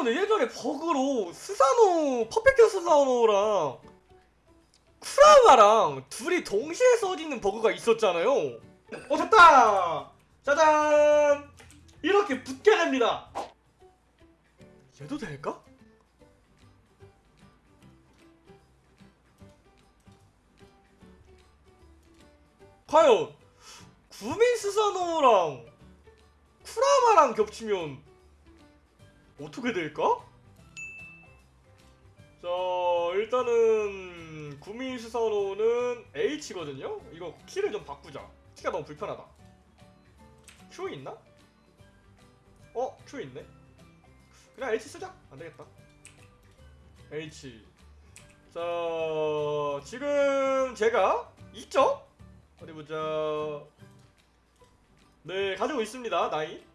여러분들 예전에 버그로 스사노 perfect 스사노랑 쿠라마랑 둘이 동시에 써지는 버그가 있었잖아요. 어 됐다! 짜잔! 이렇게 붙게 됩니다. 얘도 될까? 과연 구민 스사노랑 쿠라마랑 겹치면 어떻게 될까? 자 일단은 구민 스사노는 H거든요? 이거 키를 좀 바꾸자 키가 너무 불편하다 Q 있나? 어? Q 있네? 그냥 H 쓰자 안되겠다 H 자 지금 제가 있죠? 어디 보자 네 가지고 있습니다 나이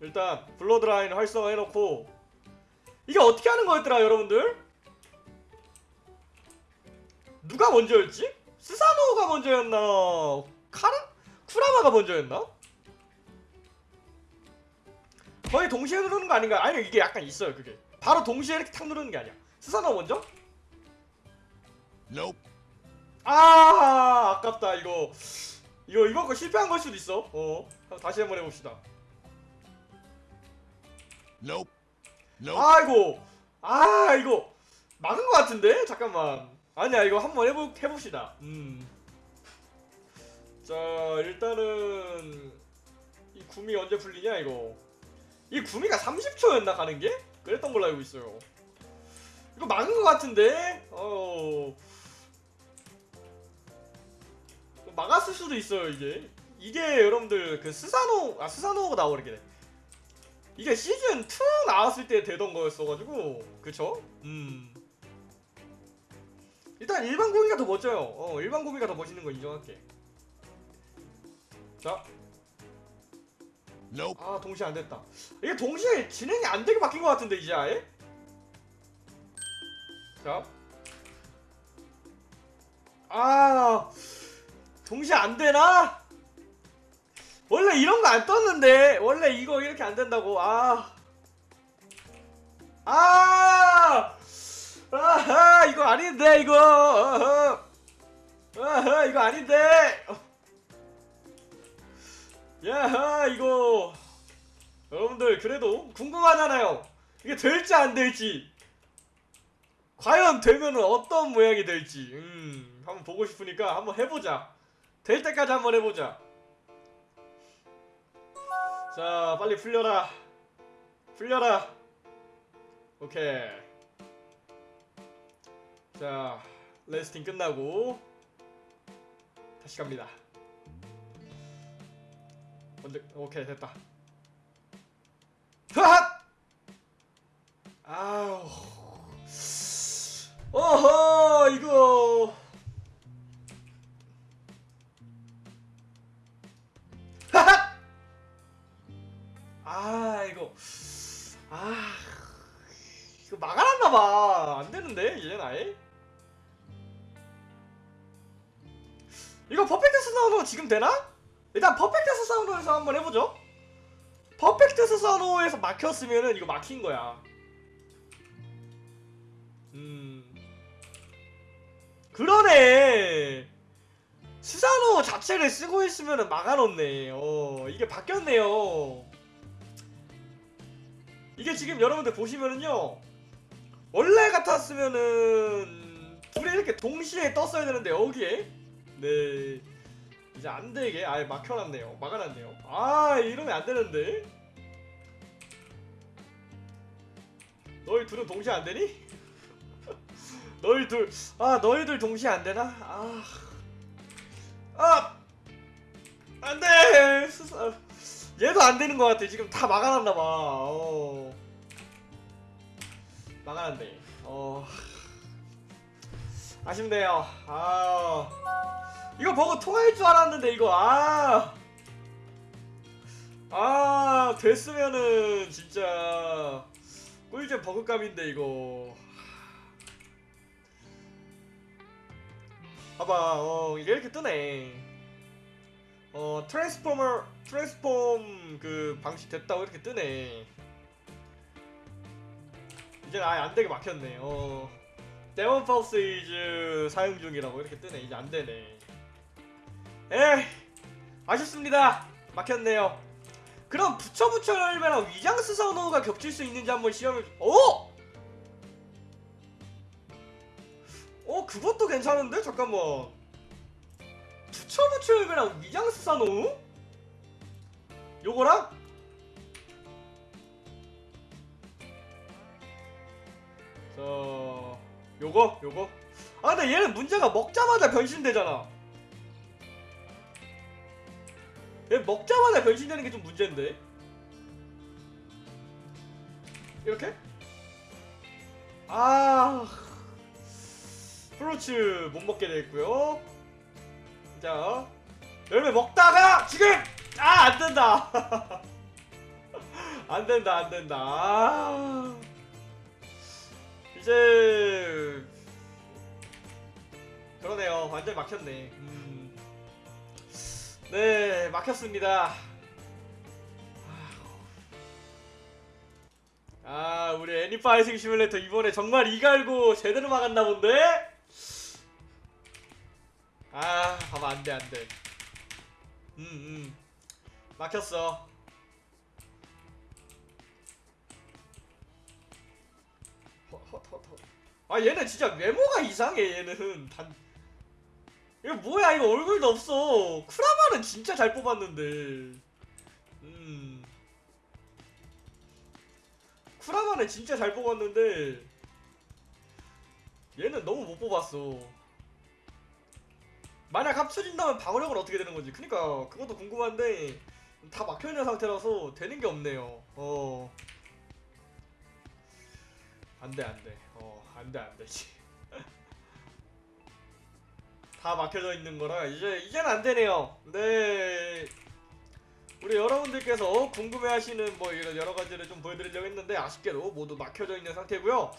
일단 블러드라인 활성화 해놓고 이게 어떻게 하는 거였더라 여러분들? 누가 먼저였지? 스사노가 먼저였나? 카라? 쿠라마가 먼저였나? 거의 동시에 누르는 거 아닌가? 아니 이게 약간 있어요 그게 바로 동시에 이렇게 탁 누르는 게 아니야 스사노 먼저? Nope. 아 아깝다 이거 이거 이번 거 실패한 걸 수도 있어 어 다시 한번 해봅시다 아이고. 아 이거 막은 것 같은데? 잠깐만. 아니야 이거 한번 해보, 해봅시다. 음. 자 일단은 이 구미 언제 풀리냐 이거? 이 구미가 30초였나 가는 게? 그랬던 걸로 알고 있어요. 이거 막은 것 같은데? 어 막았을 수도 있어요 이게. 이게 여러분들 그 스사노 아 스사노가 나오게 이게 시즌 2 나왔을 때 되던 거였어가지고 그쵸? 음 일단 일반 고기가 더 멋져요 어 일반 고기가 더 멋있는 거 인정할게 자. 아 동시에 안 됐다. 이게 동시에 진행이 안 되게 바뀐 것 같은데 이제 아예? 자, 아 동시에 안 되나? 원래 이런 거 안 떴는데 원래 이거 이렇게 안 된다고. 아. 아! 아하 이거 아닌데 이거. 아하, 아하 이거 아닌데. 야하 이거. 여러분들 그래도 궁금하잖아요. 이게 될지 안 될지. 과연 되면은 어떤 모양이 될지. 음 한번 보고 싶으니까 한번 해보자. 될 때까지 한번 해보자 자 빨리 풀려라. 풀려라. 오케이. 자 레스팅 끝나고 다시 갑니다. 먼저 오케이 됐다. 하 아 이거 막아놨나봐. 안 되는데 이제 아예. 이거 perfect 스사노 지금 되나? 일단 perfect 스사노에서 한번 해보죠 perfect 스사노에서 막혔으면은 이거 막힌 거야 음 그러네 스사노 자체를 쓰고 있으면은 막아놓네 어 이게 바뀌었네요 이게 지금 여러분들 보시면은요 원래 같았으면은 둘이 이렇게 동시에 떴어야 되는데 여기에 네 이제 안 되게 아예 막혀놨네요. 막아놨네요. 아 이러면 안 되는데. 너희 둘은 동시에 안 되니? 너희 둘, 아 너희들 동시에 안 되나? 아, 아, 안 돼. 얘도 안 되는 것 같아. 지금 다 막아놨나 봐. 어. 막아놨네. 어. 아쉽네요. 아. 이거 버그 통할 줄 알았는데 이거 아. 아 됐으면은 진짜 꿀잼 버그감인데 이거 봐봐 어 이렇게 뜨네 어 트랜스포머 트랜스폼 그 방식 됐다고 이렇게 뜨네 이제 아예 안 되게 막혔네. 어. 데몬 파우스 이즈 사용 중이라고 이렇게 뜨네. 이제 안 되네. 에이, 아쉽습니다. 막혔네요. 그럼 붙여 열매랑 위장스 선호가 겹칠 수 있는지 한번 시험을. 오! 어, 그것도 괜찮은데? 잠깐만. 붙여 열매랑 위장스 선호? 요거랑? 자, 요거, 요거. 아, 근데 얘는 문제가 먹자마자 변신되잖아. 얘 먹자마자 변신되는 게 좀 문제인데. 이렇게? 아, 프루츠 못 먹게 됐고요. 자, 열매 먹다가 지금 아, 안 된다. 안 된다, 안 된다. 아. 이제 그러네요. 완전 막혔네. 음. 네, 막혔습니다. 아, 우리 애니파이팅 시뮬레이터 이번에 정말 이갈고 제대로 막았나 본데? 아, 봐봐, 안 돼, 안 돼. 음, 음. 막혔어. 아 얘는 진짜 외모가 이상해 얘는. 단 이거 뭐야 이거 얼굴도 없어. 쿠라마는 진짜 잘 뽑았는데. 음. 쿠라마는 진짜 잘 뽑았는데 얘는 너무 못 뽑았어. 만약 합쳐진다면 방어력은 어떻게 되는 건지. 그니까 그것도 궁금한데 다 막혀있는 상태라서 되는 게 없네요. 어. 안돼 안돼. 어 안돼 안되지. 다 막혀져 있는 거라 이제 이제는 안 되네요. 네. 우리 여러분들께서 궁금해하시는 뭐 이런 여러 가지를 좀 보여드리려고 했는데 아쉽게도 모두 막혀져 있는 상태고요.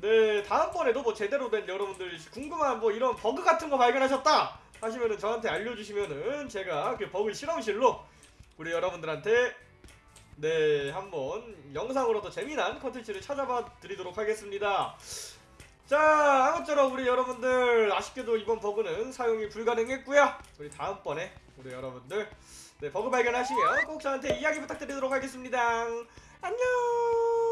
네 다음번에도 뭐 제대로 된 여러분들 궁금한 뭐 이런 버그 같은 거 발견하셨다 하시면은 저한테 알려주시면은 제가 그 버그 실험실로 우리 여러분들한테 네, 한번 영상으로도 재미난 컨텐츠를 찾아봐 드리도록 하겠습니다. 자, 아무쪼록 우리 여러분들 아쉽게도 이번 버그는 사용이 불가능했고요. 우리 다음번에 우리 여러분들 네, 버그 발견하시면 꼭 저한테 이야기 부탁드리도록 하겠습니다. 안녕.